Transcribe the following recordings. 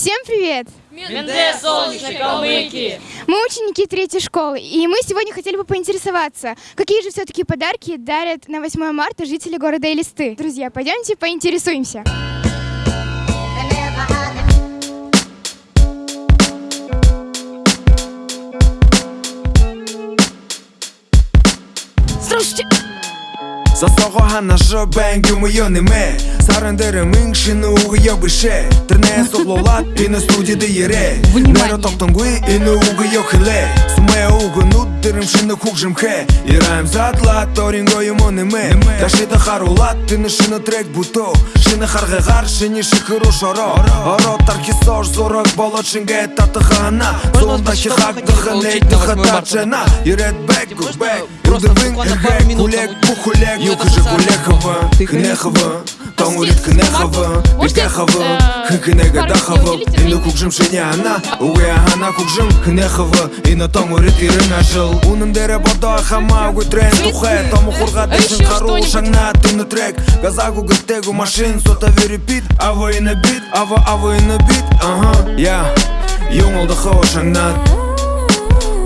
Всем привет! Менде солнечной калмыки! Мы ученики третьей школы, и мы сегодня хотели бы поинтересоваться, какие же все-таки подарки дарят на 8 марта жители города Элисты. Друзья, пойдемте поинтересуемся. Засого ханашо бэнг юм юниме Саран дэрэ мэнг шинэ уг ёг бишэ Тэрнэ соглолат энэ студид ире Нэро токтонгуй энэ уг ёг хилэ Сумэ уг нуд дэрэм шинэ хуг жимхэ Ираем задлат оринго юм ониме Дашида харулат энэ шинэ трек буто Шинэ харгэгар шинэ шихыру шоро Оро тарки сож зорог болот шингэ татыхана Золда хихак дыханэй дыхатачена Ирет бэк гук бэк Юдывын эргэк кулек бухулек Нюхажы Гулехова, Кнехова Томурит Кнехова, Бектехова Хыкнега Дахова Инду кукжым шыне ана Уэ ана кукжым Кнехова Инна томурит ирын ашыл Унын дере бодо ахама Уэ трен тухэ у хурга дэшин хару Шагна на трек Газагу гыттегу машин Сота верепит Ава на бит Ава ава на бит Ага, я Юңылды хоу шагнат.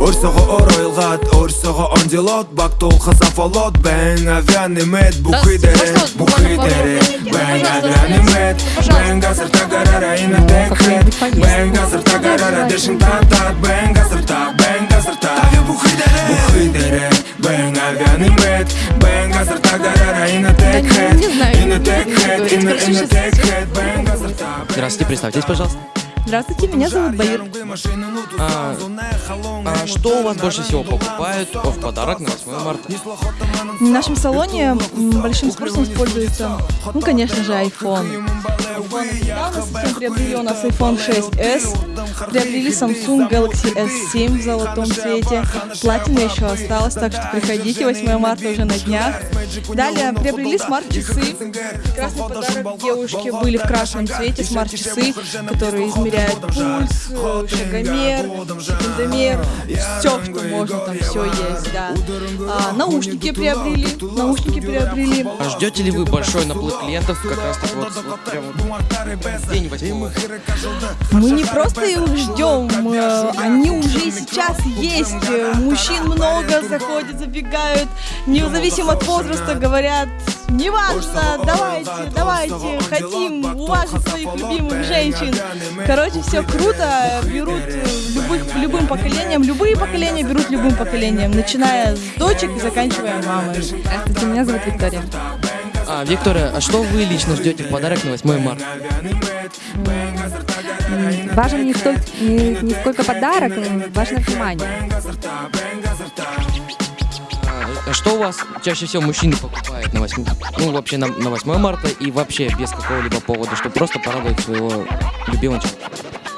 Өрсөго оройлгат, өрсөго ондилот Бактол хасафолот, бэн авианимет Бухи дерет, бухи дерет Бэн авианимет Бэн газыр тагарара ина текрет Бэн газыр тагарара дешин татат Бэн газыр та, бэн газыр та Бухи дерет, бухи дерет Бэн авианимет Бэн газыр тагарара ина текрет Ина текрет, ина ина текрет Бэн газыр та Здравствуйте, представьтесь, пожалуйста. Здравствуйте, меня зовут Баир. А, а что у вас больше всего покупают в подарок на 8 марта? В нашем салоне большим спросом используется, ну, конечно же, iPhone. Недавно совсем приобрели у нас iPhone 6s, приобрели Samsung Galaxy S7 в золотом цвете, платина еще осталась, так что приходите, 8 марта уже на днях. Далее приобрели смарт-часы, красный подарок девушке были в красном цвете смарт-часы, которые измеряют пульс, э, шагомер, секундомер, все, что можно, там все есть, да. А, наушники приобрели, наушники приобрели. А ждете ли вы большой наплыв клиентов как раз таки вот, вот прям вот в день 8 марта? Мы не просто их ждем, э, они уже и сейчас есть. Мужчин много заходят, забегают, независимо от возраста, говорят, неважно, давайте, давайте, хотим уважить своих любимых женщин. Короче, все круто, берут любых, любым поколением, любые поколения берут любым поколением, начиная с дочек и заканчивая мамой. Здравствуйте, меня зовут Виктория. А, Виктория, а что вы лично ждете в подарок на 8 марта? Важен не столько, не, не сколько подарок, важно внимание. А, а что у вас чаще всего мужчины покупают на 8, ну вообще на, на 8 марта и вообще без какого-либо повода, чтобы просто порадовать своего любимого человека?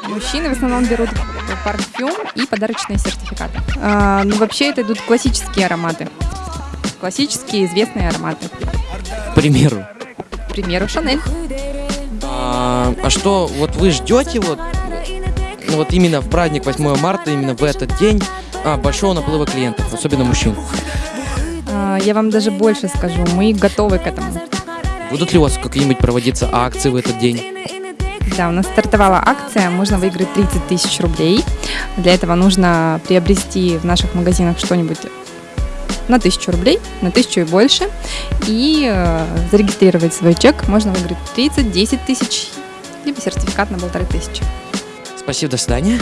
Мужчины в основном берут парфюм и подарочные сертификаты. А, ну, вообще это идут классические ароматы. Классические известные ароматы. К примеру. К примеру, Шанель. А, а что, вот вы ждете вот, ну, вот именно в праздник 8 марта, именно в этот день, а, большого наплыва клиентов, особенно мужчин? А, я вам даже больше скажу, мы готовы к этому. Будут ли у вас какие-нибудь проводиться акции в этот день? Да, у нас стартовала акция, можно выиграть 30 тысяч рублей. Для этого нужно приобрести в наших магазинах что-нибудь на тысячу рублей, на тысячу и больше, и э, зарегистрировать свой чек. Можно выиграть 30, 10 тысяч, либо сертификат на полторы тысячи. Спасибо, до свидания.